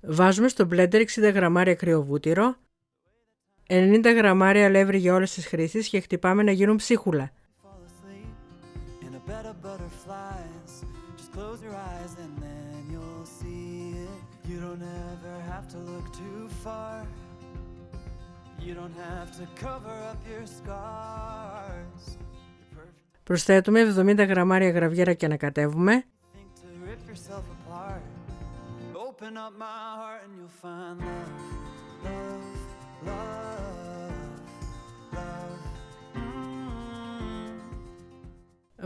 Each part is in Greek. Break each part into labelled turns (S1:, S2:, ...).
S1: Βάζουμε στο blender 60 γραμμάρια κρυοβούτυρο, 90 γραμμάρια αλεύρι για όλες τις χρήσεις και χτυπάμε να γίνουν ψίχουλα. Προσθέτουμε 70 γραμμάρια γραβιέρα και ανακατεύουμε.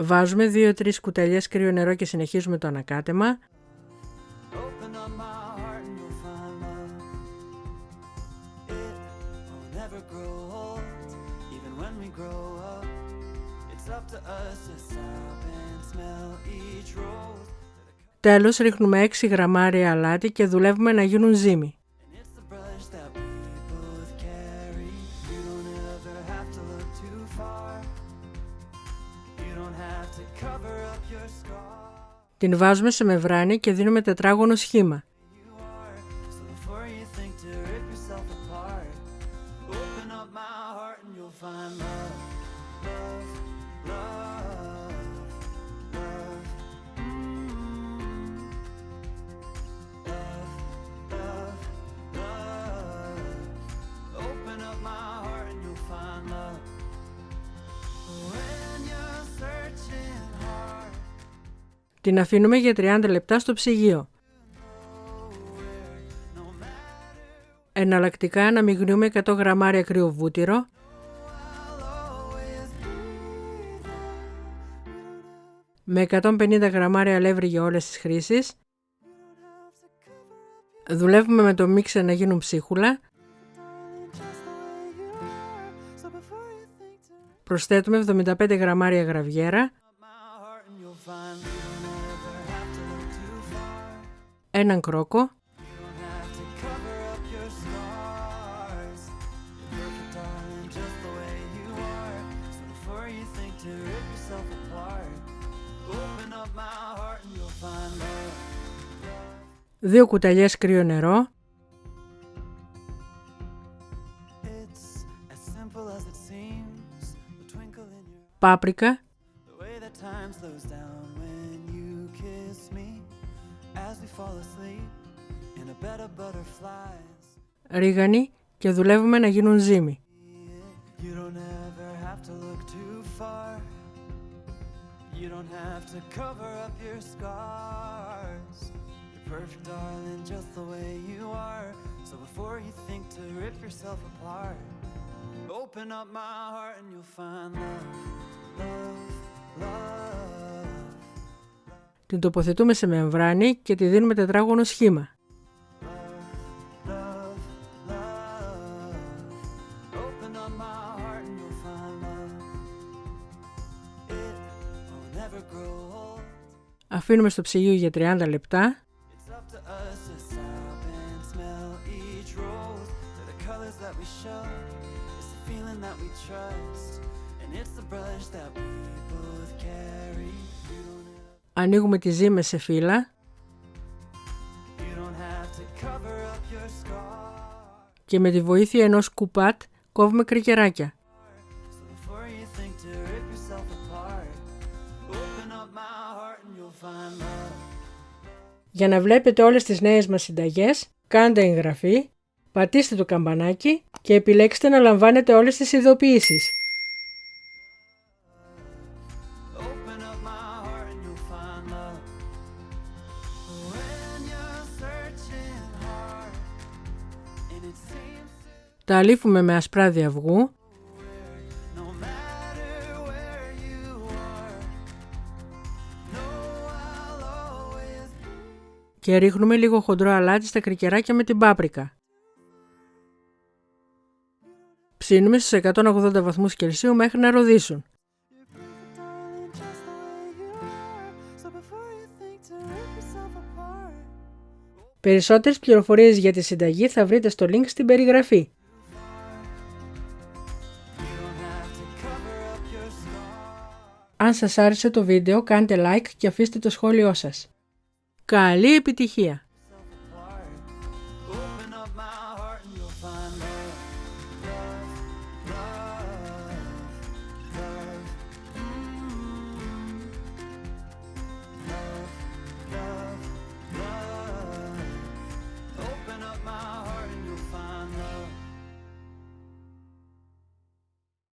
S1: Βάζουμε 2-3 κουταλιές κρύο νερό και συνεχίζουμε το ανακάτεμα. Τέλος ρίχνουμε 6 γραμμάρια αλάτι και δουλεύουμε να γίνουν ζύμη. Την βάζουμε σε μεβράνη και δίνουμε τετράγωνο σχήμα. Την αφήνουμε για 30 λεπτά στο ψυγείο. Εναλλακτικά αναμειγνύουμε 100 γραμμάρια κρύο βούτυρο, με 150 γραμμάρια αλεύρι για όλες τις χρήσεις. Δουλεύουμε με το μίξερ να γίνουν ψίχουλα. Προσθέτουμε 75 γραμμάρια γραβιέρα έναν κρόκο, δύο κουταλιές κρύο νερό, πάπρικα, Ρίγανη και δουλεύουμε να γίνουν ζύμη. perfect, darling, just the way you are. So before you think to rip yourself apart, open up my heart and you'll find love, love, Την τοποθετούμε σε μεμβράνη και τη δίνουμε τετράγωνο σχήμα. Αφήνουμε στο ψυγείο για 30 λεπτά. Ανοίγουμε τη ζύμες σε φύλλα. Και με τη βοήθεια ενός κουπάτ κόβουμε κρικεράκια. Για να βλέπετε όλες τις νέες μας συνταγές, κάντε εγγραφή, πατήστε το καμπανάκι και επιλέξτε να λαμβάνετε όλες τις ειδοποιήσεις. Τα αλήφουμε με ασπράδι αυγού και ρίχνουμε λίγο χοντρό αλάτι στα κρικεράκια με την πάπρικα. Ψήνουμε στους 180 βαθμούς Κελσίου μέχρι να ροδίσουν. Περισσότερες πληροφορίες για τη συνταγή θα βρείτε στο link στην περιγραφή. Αν σας άρεσε το βίντεο κάντε like και αφήστε το σχόλιο σας. Καλή επιτυχία!